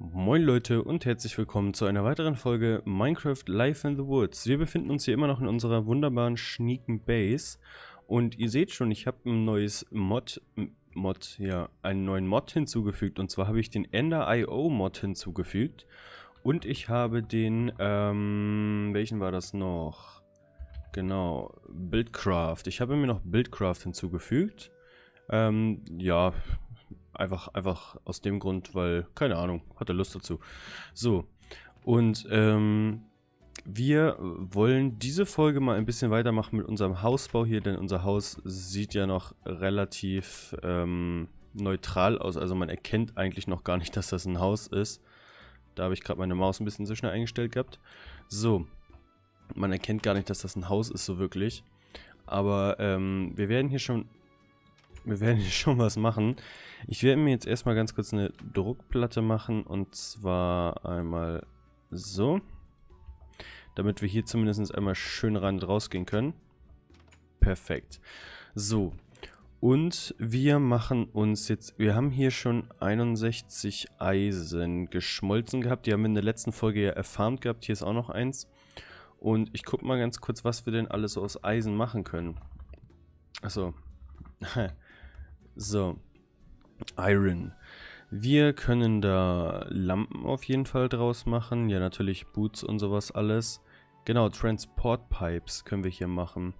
Moin Leute und herzlich willkommen zu einer weiteren Folge Minecraft Life in the Woods. Wir befinden uns hier immer noch in unserer wunderbaren schnieken Base und ihr seht schon, ich habe ein neues Mod, Mod, ja, einen neuen Mod hinzugefügt und zwar habe ich den Ender.io Mod hinzugefügt und ich habe den, ähm, welchen war das noch? Genau, Buildcraft. Ich habe mir noch Buildcraft hinzugefügt. Ähm, ja, Einfach, einfach aus dem Grund, weil, keine Ahnung, hatte Lust dazu. So, und ähm, wir wollen diese Folge mal ein bisschen weitermachen mit unserem Hausbau hier, denn unser Haus sieht ja noch relativ ähm, neutral aus. Also man erkennt eigentlich noch gar nicht, dass das ein Haus ist. Da habe ich gerade meine Maus ein bisschen zu schnell eingestellt gehabt. So, man erkennt gar nicht, dass das ein Haus ist so wirklich. Aber ähm, wir werden hier schon wir werden hier schon was machen. Ich werde mir jetzt erstmal ganz kurz eine Druckplatte machen und zwar einmal so. Damit wir hier zumindest einmal schön und rausgehen können. Perfekt. So. Und wir machen uns jetzt, wir haben hier schon 61 Eisen geschmolzen gehabt. Die haben wir in der letzten Folge ja erfarmt gehabt. Hier ist auch noch eins. Und ich gucke mal ganz kurz, was wir denn alles aus Eisen machen können. Achso. so. Iron. Wir können da Lampen auf jeden Fall draus machen. Ja, natürlich Boots und sowas alles. Genau, Transport Pipes können wir hier machen.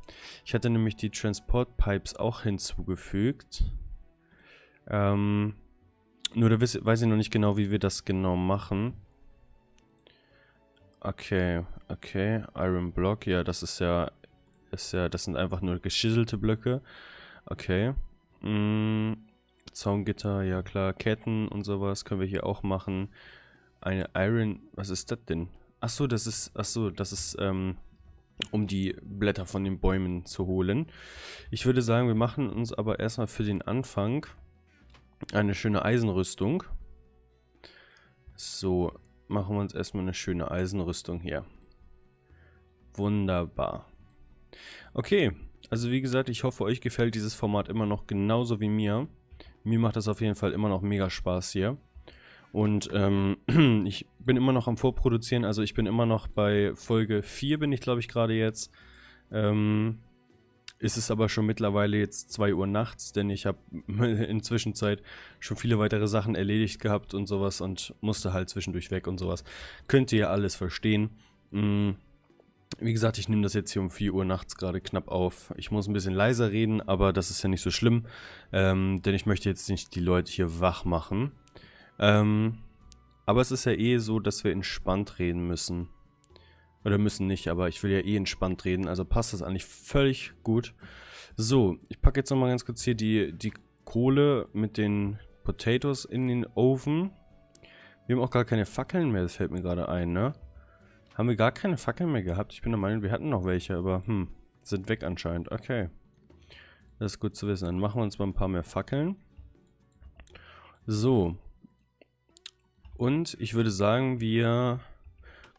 Ich hatte nämlich die Transport Pipes auch hinzugefügt. Ähm, nur da weiß ich noch nicht genau, wie wir das genau machen. Okay, okay. Iron Block, ja, das ist ja, ist ja, das sind einfach nur geschisselte Blöcke. Okay. Mm, Zaungitter, ja klar, Ketten und sowas können wir hier auch machen. Eine Iron, was ist das denn? Achso, das ist, achso, das ist, ähm, um die Blätter von den Bäumen zu holen. Ich würde sagen, wir machen uns aber erstmal für den Anfang eine schöne Eisenrüstung. So, machen wir uns erstmal eine schöne Eisenrüstung hier. Wunderbar. Okay, also wie gesagt, ich hoffe, euch gefällt dieses Format immer noch genauso wie mir. Mir macht das auf jeden Fall immer noch mega Spaß hier. Und ähm, ich bin immer noch am Vorproduzieren, also ich bin immer noch bei Folge 4 bin ich glaube ich gerade jetzt. Ähm, ist es aber schon mittlerweile jetzt 2 Uhr nachts, denn ich habe in Zwischenzeit schon viele weitere Sachen erledigt gehabt und sowas und musste halt zwischendurch weg und sowas. Könnt ihr ja alles verstehen. Mhm. Wie gesagt, ich nehme das jetzt hier um 4 Uhr nachts gerade knapp auf. Ich muss ein bisschen leiser reden, aber das ist ja nicht so schlimm, ähm, denn ich möchte jetzt nicht die Leute hier wach machen. Ähm, aber es ist ja eh so, dass wir entspannt reden müssen. Oder müssen nicht, aber ich will ja eh entspannt reden, also passt das eigentlich völlig gut. So, ich packe jetzt nochmal ganz kurz hier die, die Kohle mit den Potatoes in den Ofen. Wir haben auch gar keine Fackeln mehr, das fällt mir gerade ein, ne? Haben wir gar keine Fackeln mehr gehabt? Ich bin der Meinung, wir hatten noch welche, aber hm, sind weg anscheinend. Okay. Das ist gut zu wissen. Dann machen wir uns mal ein paar mehr Fackeln. So. Und ich würde sagen, wir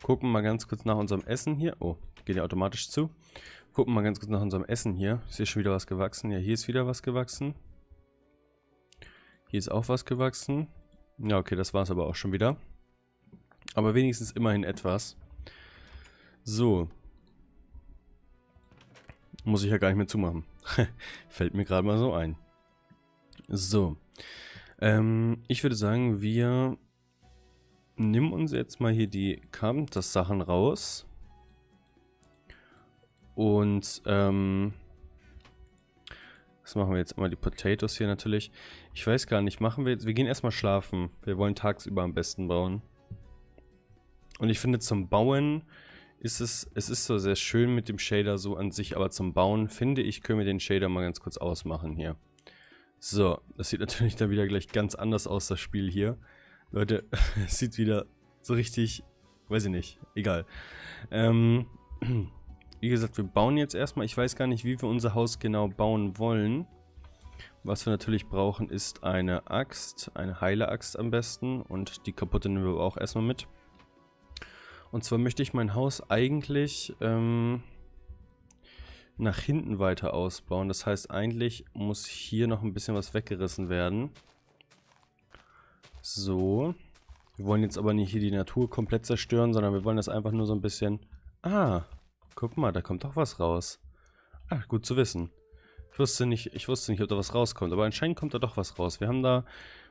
gucken mal ganz kurz nach unserem Essen hier. Oh, geht ja automatisch zu. Gucken mal ganz kurz nach unserem Essen hier. Ist hier schon wieder was gewachsen? Ja, hier ist wieder was gewachsen. Hier ist auch was gewachsen. Ja, okay, das war es aber auch schon wieder. Aber wenigstens immerhin etwas. So. Muss ich ja gar nicht mehr zumachen. Fällt mir gerade mal so ein. So. Ähm, ich würde sagen, wir nehmen uns jetzt mal hier die Carpenters-Sachen raus. Und, ähm, das machen wir jetzt mal die Potatoes hier natürlich. Ich weiß gar nicht, machen wir jetzt, wir gehen erstmal schlafen. Wir wollen tagsüber am besten bauen. Und ich finde zum Bauen ist es, es ist so sehr schön mit dem Shader so an sich, aber zum Bauen finde ich, können wir den Shader mal ganz kurz ausmachen hier. So, das sieht natürlich dann wieder gleich ganz anders aus, das Spiel hier. Leute, es sieht wieder so richtig, weiß ich nicht, egal. Ähm, wie gesagt, wir bauen jetzt erstmal, ich weiß gar nicht, wie wir unser Haus genau bauen wollen. Was wir natürlich brauchen, ist eine Axt, eine heile Axt am besten und die kaputte nehmen wir auch erstmal mit. Und zwar möchte ich mein Haus eigentlich ähm, nach hinten weiter ausbauen. Das heißt, eigentlich muss hier noch ein bisschen was weggerissen werden. So. Wir wollen jetzt aber nicht hier die Natur komplett zerstören, sondern wir wollen das einfach nur so ein bisschen... Ah, guck mal, da kommt doch was raus. Ah, gut zu wissen. Ich wusste nicht, ich wusste nicht, ob da was rauskommt, aber anscheinend kommt da doch was raus. Wir haben da,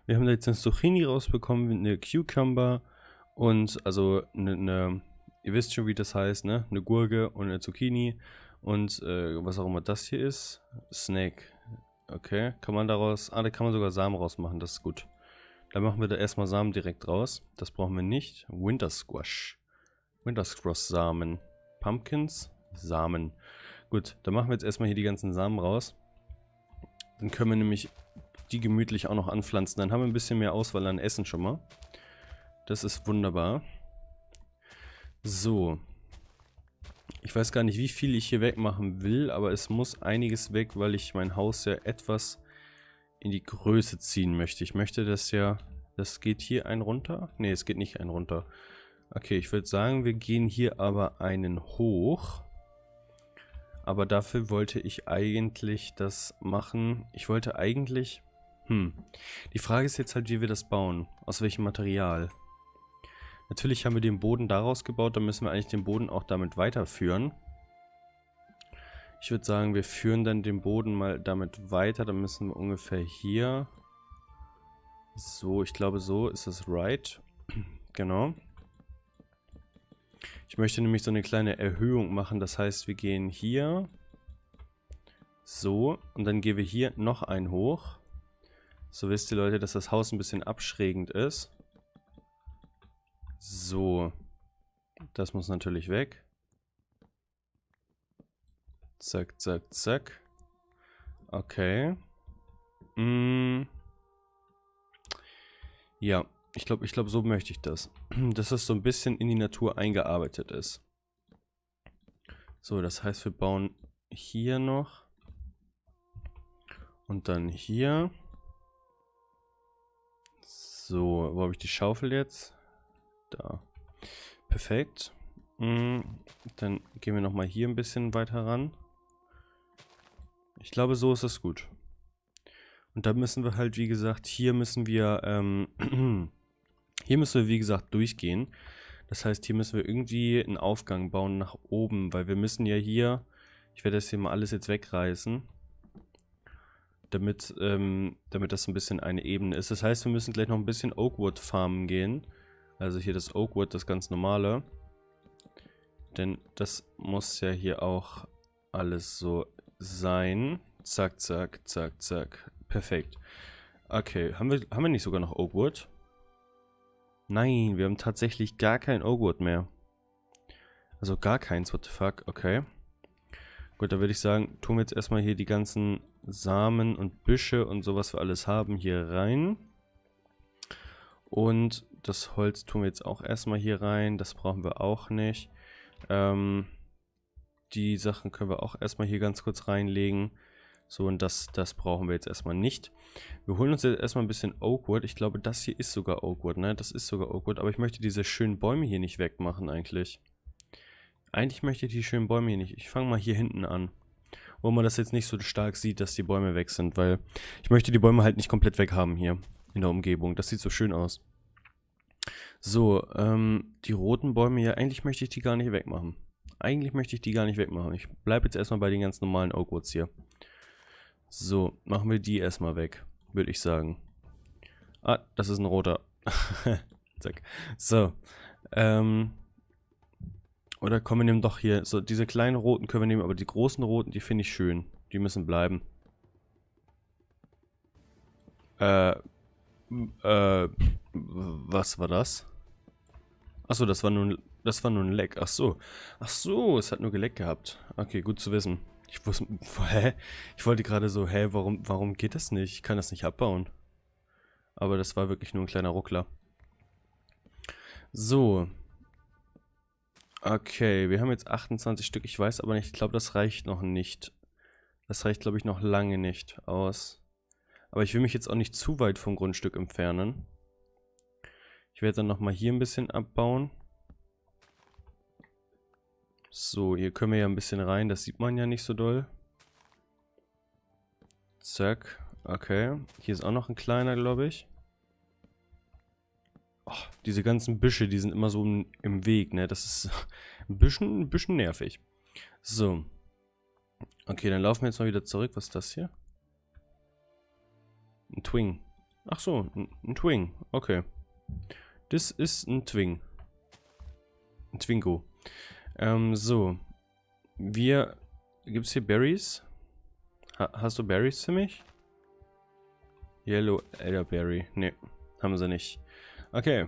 wir haben da jetzt eine Zucchini rausbekommen, eine Cucumber und also eine, eine ihr wisst schon, wie das heißt, ne? Eine Gurke und eine Zucchini und äh, was auch immer das hier ist. Snake. Okay, kann man daraus, ah, da kann man sogar Samen rausmachen, das ist gut. Dann machen wir da erstmal Samen direkt raus. Das brauchen wir nicht. Winter Squash. Winter Squash Samen. Pumpkins, Samen. Gut, dann machen wir jetzt erstmal hier die ganzen Samen raus. Dann können wir nämlich die gemütlich auch noch anpflanzen. Dann haben wir ein bisschen mehr Auswahl an Essen schon mal. Das ist wunderbar. So. Ich weiß gar nicht, wie viel ich hier wegmachen will, aber es muss einiges weg, weil ich mein Haus ja etwas in die Größe ziehen möchte. Ich möchte das ja... Das geht hier ein runter? Ne, es geht nicht ein runter. Okay, ich würde sagen, wir gehen hier aber einen hoch. Aber dafür wollte ich eigentlich das machen. Ich wollte eigentlich... Hm. Die Frage ist jetzt halt, wie wir das bauen. Aus welchem Material. Natürlich haben wir den Boden daraus gebaut. Dann müssen wir eigentlich den Boden auch damit weiterführen. Ich würde sagen, wir führen dann den Boden mal damit weiter. Dann müssen wir ungefähr hier... So, ich glaube so ist es right. genau. Ich möchte nämlich so eine kleine Erhöhung machen. Das heißt, wir gehen hier so und dann gehen wir hier noch ein hoch. So wisst ihr Leute, dass das Haus ein bisschen abschrägend ist. So. Das muss natürlich weg. Zack, zack, zack. Okay. Mm. Ja, ich glaube, ich glaube, so möchte ich das. Dass das so ein bisschen in die Natur eingearbeitet ist. So, das heißt, wir bauen hier noch. Und dann hier. So, wo habe ich die Schaufel jetzt? Da. Perfekt. Mm, dann gehen wir nochmal hier ein bisschen weiter ran. Ich glaube, so ist es gut. Und da müssen wir halt, wie gesagt, hier müssen wir ähm, Hier müssen wir, wie gesagt, durchgehen. Das heißt, hier müssen wir irgendwie einen Aufgang bauen nach oben, weil wir müssen ja hier, ich werde das hier mal alles jetzt wegreißen, damit, ähm, damit das ein bisschen eine Ebene ist. Das heißt, wir müssen gleich noch ein bisschen Oakwood farmen gehen. Also hier das Oakwood, das ganz normale. Denn das muss ja hier auch alles so sein. Zack, zack, zack, zack. Perfekt. Okay, haben wir, haben wir nicht sogar noch Oakwood? Nein, wir haben tatsächlich gar kein Oakwood mehr. Also gar keins, what the fuck, okay. Gut, da würde ich sagen, tun wir jetzt erstmal hier die ganzen Samen und Büsche und so, was wir alles haben, hier rein. Und das Holz tun wir jetzt auch erstmal hier rein, das brauchen wir auch nicht. Ähm, die Sachen können wir auch erstmal hier ganz kurz reinlegen. So, und das, das brauchen wir jetzt erstmal nicht. Wir holen uns jetzt erstmal ein bisschen Oakwood. Ich glaube, das hier ist sogar Oakwood, ne? Das ist sogar Oakwood. Aber ich möchte diese schönen Bäume hier nicht wegmachen eigentlich. Eigentlich möchte ich die schönen Bäume hier nicht. Ich fange mal hier hinten an. Wo man das jetzt nicht so stark sieht, dass die Bäume weg sind. Weil ich möchte die Bäume halt nicht komplett weg haben hier in der Umgebung. Das sieht so schön aus. So, ähm, die roten Bäume hier. Eigentlich möchte ich die gar nicht wegmachen. Eigentlich möchte ich die gar nicht wegmachen. Ich bleibe jetzt erstmal bei den ganz normalen Oakwoods hier. So, machen wir die erstmal weg, würde ich sagen. Ah, das ist ein roter. Zack. So. Ähm. Oder kommen wir nehmen doch hier. So, diese kleinen roten können wir nehmen, aber die großen roten, die finde ich schön. Die müssen bleiben. Äh. Äh. Was war das? Achso, das war nun. Das war nur ein Leck. Ach so. Ach so, es hat nur geleckt gehabt. Okay, gut zu wissen. Ich wusste, hä? Ich wollte gerade so, hä, warum, warum geht das nicht? Ich kann das nicht abbauen. Aber das war wirklich nur ein kleiner Ruckler. So. Okay, wir haben jetzt 28 Stück. Ich weiß aber nicht, ich glaube, das reicht noch nicht. Das reicht, glaube ich, noch lange nicht aus. Aber ich will mich jetzt auch nicht zu weit vom Grundstück entfernen. Ich werde dann nochmal hier ein bisschen abbauen. So, hier können wir ja ein bisschen rein. Das sieht man ja nicht so doll. Zack. Okay. Hier ist auch noch ein kleiner, glaube ich. Oh, diese ganzen Büsche, die sind immer so im Weg, ne? Das ist ein bisschen, ein bisschen nervig. So. Okay, dann laufen wir jetzt mal wieder zurück. Was ist das hier? Ein Twing. Ach so, ein, Twing. Okay. Das ist ein Twing. Ein Twingo. Ähm, so. Wir... Gibt es hier Berries? Ha hast du Berries für mich? Yellow Elderberry. Ne, haben sie nicht. Okay.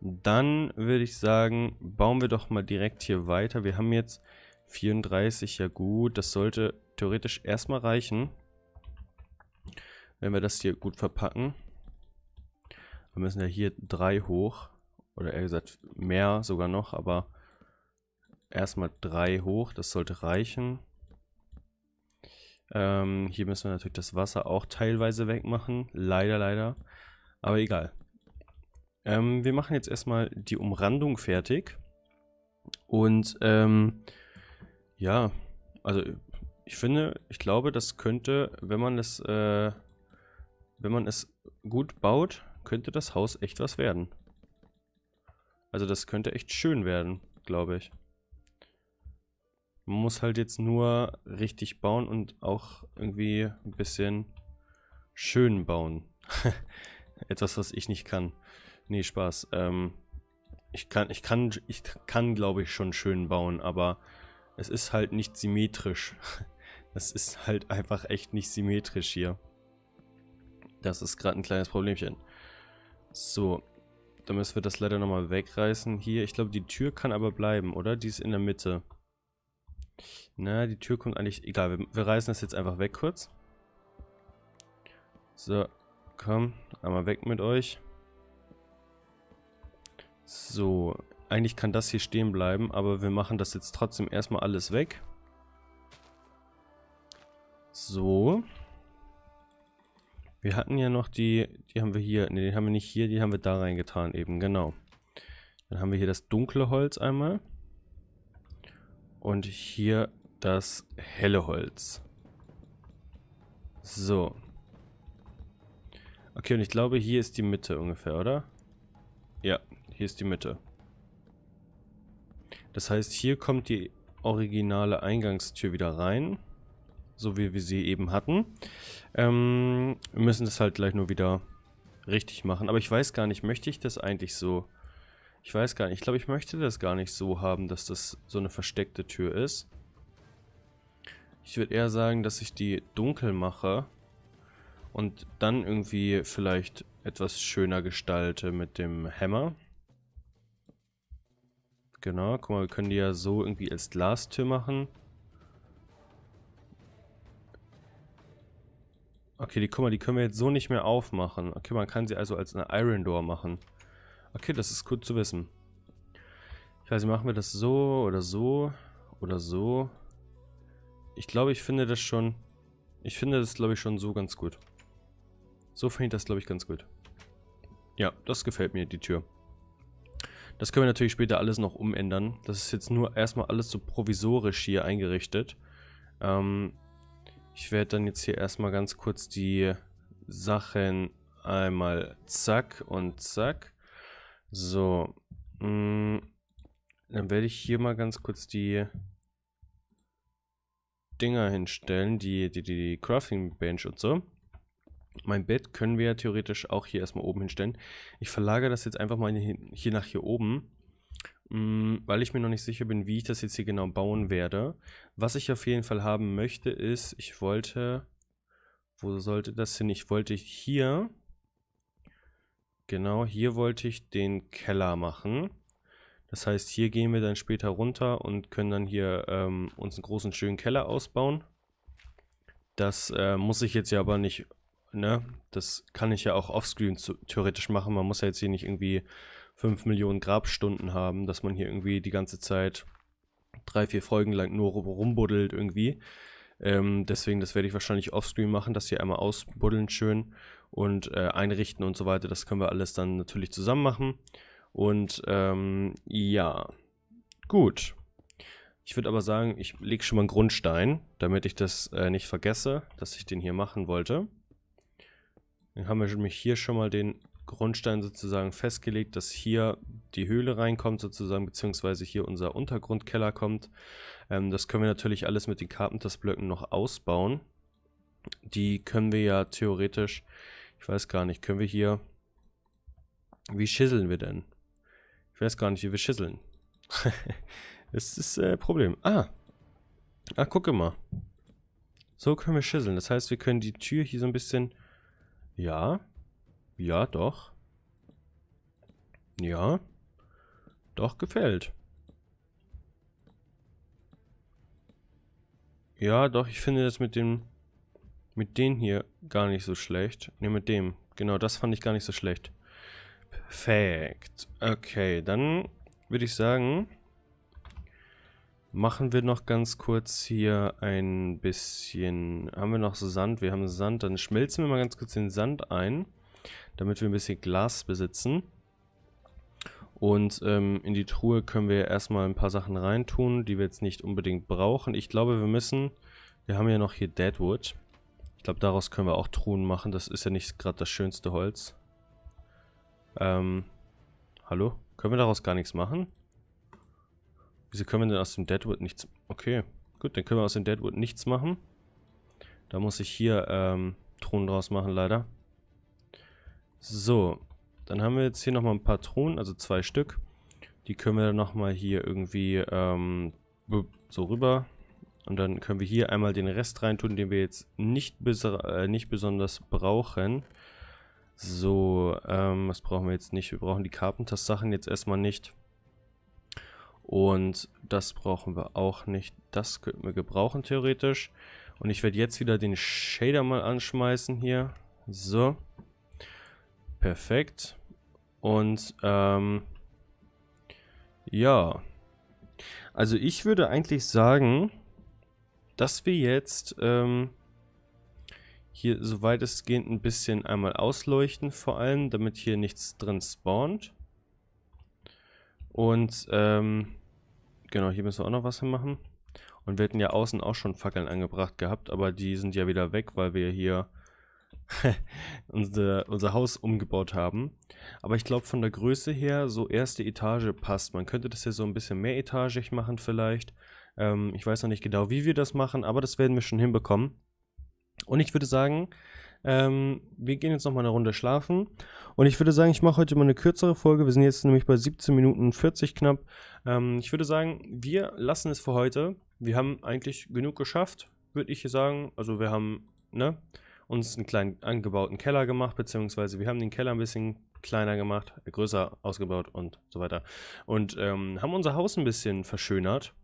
Dann würde ich sagen, bauen wir doch mal direkt hier weiter. Wir haben jetzt 34, ja gut. Das sollte theoretisch erstmal reichen. Wenn wir das hier gut verpacken. Wir müssen ja hier drei hoch. Oder eher gesagt mehr sogar noch, aber erstmal drei hoch. Das sollte reichen. Ähm, hier müssen wir natürlich das Wasser auch teilweise wegmachen. Leider, leider. Aber egal. Ähm, wir machen jetzt erstmal die Umrandung fertig. Und ähm, ja, also ich finde, ich glaube, das könnte, wenn man es, äh, wenn man es gut baut, könnte das Haus echt was werden. Also das könnte echt schön werden, glaube ich. Man muss halt jetzt nur richtig bauen und auch irgendwie ein bisschen schön bauen. Etwas, was ich nicht kann. Nee, Spaß. Ähm, ich kann, ich kann, ich kann, glaube ich, schon schön bauen, aber es ist halt nicht symmetrisch. Es ist halt einfach echt nicht symmetrisch hier. Das ist gerade ein kleines Problemchen. So, dann müssen wir das leider nochmal wegreißen hier. Ich glaube, die Tür kann aber bleiben, oder? Die ist in der Mitte. Na, die Tür kommt eigentlich... Egal, wir, wir reißen das jetzt einfach weg kurz. So, komm, einmal weg mit euch. So, eigentlich kann das hier stehen bleiben, aber wir machen das jetzt trotzdem erstmal alles weg. So. Wir hatten ja noch die, die haben wir hier, ne, die haben wir nicht hier, die haben wir da reingetan eben, genau. Dann haben wir hier das dunkle Holz einmal. Und hier das helle Holz. So. Okay, und ich glaube, hier ist die Mitte ungefähr, oder? Ja, hier ist die Mitte. Das heißt, hier kommt die originale Eingangstür wieder rein. So wie wir sie eben hatten. Ähm, wir müssen das halt gleich nur wieder richtig machen. Aber ich weiß gar nicht, möchte ich das eigentlich so... Ich weiß gar nicht. Ich glaube, ich möchte das gar nicht so haben, dass das so eine versteckte Tür ist. Ich würde eher sagen, dass ich die dunkel mache und dann irgendwie vielleicht etwas schöner gestalte mit dem Hammer. Genau, guck mal, wir können die ja so irgendwie als Glastür machen. Okay, die, guck mal, die können wir jetzt so nicht mehr aufmachen. Okay, man kann sie also als eine Iron Door machen. Okay, das ist gut zu wissen. Ich weiß nicht, machen wir das so oder so oder so. Ich glaube, ich finde das schon... Ich finde das, glaube ich, schon so ganz gut. So finde ich das, glaube ich, ganz gut. Ja, das gefällt mir, die Tür. Das können wir natürlich später alles noch umändern. Das ist jetzt nur erstmal alles so provisorisch hier eingerichtet. Ähm, ich werde dann jetzt hier erstmal ganz kurz die Sachen einmal zack und zack so. Mm, dann werde ich hier mal ganz kurz die Dinger hinstellen, die, die, die Crafting Bench und so. Mein Bett können wir ja theoretisch auch hier erstmal oben hinstellen. Ich verlagere das jetzt einfach mal hier nach hier oben, weil ich mir noch nicht sicher bin, wie ich das jetzt hier genau bauen werde. Was ich auf jeden Fall haben möchte ist, ich wollte, wo sollte das hin? Ich wollte hier Genau, hier wollte ich den Keller machen. Das heißt, hier gehen wir dann später runter und können dann hier ähm, uns einen großen, schönen Keller ausbauen. Das äh, muss ich jetzt ja aber nicht, ne? Das kann ich ja auch offscreen theoretisch machen. Man muss ja jetzt hier nicht irgendwie 5 Millionen Grabstunden haben, dass man hier irgendwie die ganze Zeit drei, vier Folgen lang nur rumbuddelt irgendwie. Ähm, deswegen, das werde ich wahrscheinlich offscreen machen, das hier einmal ausbuddeln schön und äh, einrichten und so weiter. Das können wir alles dann natürlich zusammen machen. Und ähm, ja, gut. Ich würde aber sagen, ich lege schon mal einen Grundstein, damit ich das äh, nicht vergesse, dass ich den hier machen wollte. Dann haben wir nämlich hier schon mal den Grundstein sozusagen festgelegt, dass hier die Höhle reinkommt sozusagen, beziehungsweise hier unser Untergrundkeller kommt. Ähm, das können wir natürlich alles mit den Carpenters-Blöcken noch ausbauen. Die können wir ja theoretisch, ich weiß gar nicht, können wir hier, wie schisseln wir denn? Ich weiß gar nicht, wie wir schisseln. das ist äh, Problem. Ah, ah, gucke mal. So können wir schisseln. Das heißt, wir können die Tür hier so ein bisschen, ja, ja, doch. Ja. Doch, gefällt. Ja, doch, ich finde das mit dem... Mit denen hier gar nicht so schlecht. Ne, mit dem. Genau, das fand ich gar nicht so schlecht. Perfekt. Okay, dann würde ich sagen, machen wir noch ganz kurz hier ein bisschen... Haben wir noch Sand? Wir haben Sand. Dann schmelzen wir mal ganz kurz den Sand ein damit wir ein bisschen Glas besitzen. Und ähm, in die Truhe können wir erstmal ein paar Sachen reintun, die wir jetzt nicht unbedingt brauchen. Ich glaube, wir müssen... Wir haben ja noch hier Deadwood. Ich glaube, daraus können wir auch Truhen machen. Das ist ja nicht gerade das schönste Holz. Ähm, hallo? Können wir daraus gar nichts machen? Wieso können wir denn aus dem Deadwood nichts... Okay, gut, dann können wir aus dem Deadwood nichts machen. Da muss ich hier ähm, Truhen draus machen, leider. So, dann haben wir jetzt hier nochmal ein paar Thronen, also zwei Stück. Die können wir dann nochmal hier irgendwie ähm, so rüber. Und dann können wir hier einmal den Rest reintun, den wir jetzt nicht, äh, nicht besonders brauchen. So, ähm, was brauchen wir jetzt nicht? Wir brauchen die Carpenters-Sachen jetzt erstmal nicht. Und das brauchen wir auch nicht. Das könnten wir gebrauchen theoretisch. Und ich werde jetzt wieder den Shader mal anschmeißen hier. So. Perfekt. Und, ähm, ja. Also ich würde eigentlich sagen, dass wir jetzt, ähm, hier so weitestgehend ein bisschen einmal ausleuchten vor allem, damit hier nichts drin spawnt. Und, ähm, genau, hier müssen wir auch noch was machen. Und wir hätten ja außen auch schon Fackeln angebracht gehabt, aber die sind ja wieder weg, weil wir hier unser, unser Haus umgebaut haben. Aber ich glaube von der Größe her, so erste Etage passt. Man könnte das ja so ein bisschen mehr etagig machen vielleicht. Ähm, ich weiß noch nicht genau, wie wir das machen, aber das werden wir schon hinbekommen. Und ich würde sagen, ähm, wir gehen jetzt noch mal eine Runde schlafen. Und ich würde sagen, ich mache heute mal eine kürzere Folge. Wir sind jetzt nämlich bei 17 Minuten 40 knapp. Ähm, ich würde sagen, wir lassen es für heute. Wir haben eigentlich genug geschafft, würde ich sagen. Also wir haben, ne? Uns einen kleinen angebauten Keller gemacht, beziehungsweise wir haben den Keller ein bisschen kleiner gemacht, größer ausgebaut und so weiter. Und ähm, haben unser Haus ein bisschen verschönert.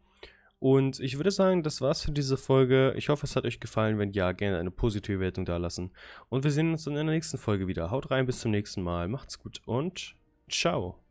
Und ich würde sagen, das war's für diese Folge. Ich hoffe, es hat euch gefallen. Wenn ja, gerne eine positive Wertung da lassen. Und wir sehen uns in der nächsten Folge wieder. Haut rein, bis zum nächsten Mal. Macht's gut und ciao.